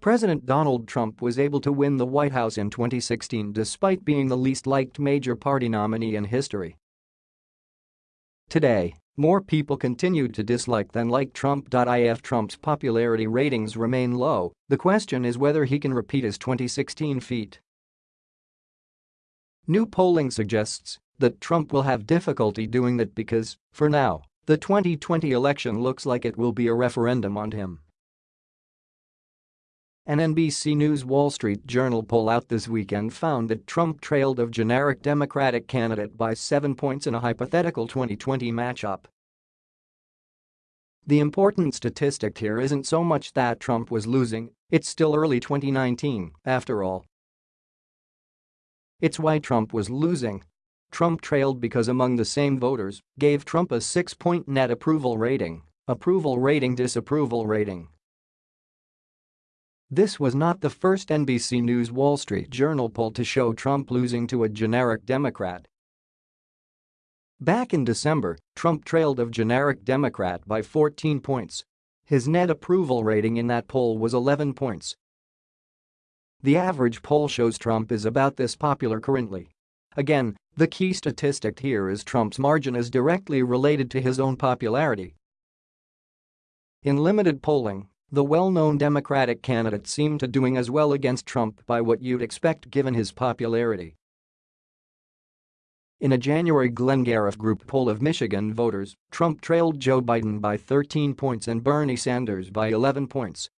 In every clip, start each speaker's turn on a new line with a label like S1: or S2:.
S1: President Donald Trump was able to win the White House in 2016 despite being the least liked major party nominee in history. Today, more people continue to dislike than like Trump. If Trump's popularity ratings remain low, the question is whether he can repeat his 2016 feat. New polling suggests that Trump will have difficulty doing that because, for now, the 2020 election looks like it will be a referendum on him. An NBC News Wall Street Journal poll out this weekend found that Trump trailed a generic Democratic candidate by seven points in a hypothetical 2020 matchup. The important statistic here isn't so much that Trump was losing, it's still early 2019, after all. It's why Trump was losing. Trump trailed because among the same voters gave Trump a 6-point net approval rating, approval rating disapproval rating. This was not the first NBC News Wall Street Journal poll to show Trump losing to a generic Democrat. Back in December, Trump trailed a generic Democrat by 14 points. His net approval rating in that poll was 11 points, the average poll shows Trump is about this popular currently. Again, the key statistic here is Trump's margin is directly related to his own popularity. In limited polling, the well-known Democratic candidate seemed to doing as well against Trump by what you'd expect given his popularity. In a January Glengariff Group poll of Michigan voters, Trump trailed Joe Biden by 13 points and Bernie Sanders by 11 points.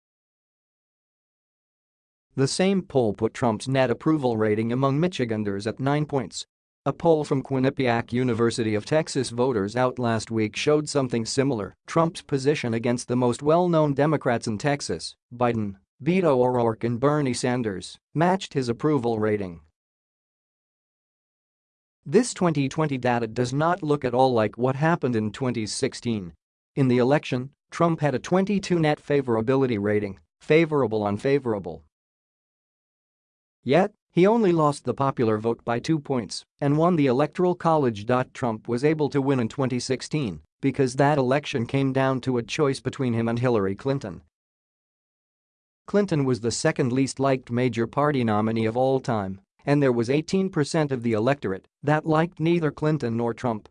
S1: The same poll put Trump's net approval rating among Michiganders at 9 points. A poll from Quinnipiac University of Texas voters out last week showed something similar. Trump's position against the most well-known Democrats in Texas, Biden, Beto O'Rourke and Bernie Sanders, matched his approval rating. This 2020 data does not look at all like what happened in 2016. In the election, Trump had a 22 net favorability rating, favorable unfavorable. Yet, he only lost the popular vote by two points and won the Electoral College. Trump was able to win in 2016 because that election came down to a choice between him and Hillary Clinton. Clinton was the second least liked major party nominee of all time, and there was 18% of the electorate that liked neither Clinton nor Trump.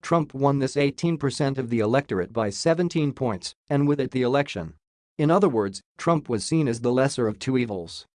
S1: Trump won this 18% of the electorate by 17 points and with it the election. In other words, Trump was seen as the lesser of two evils.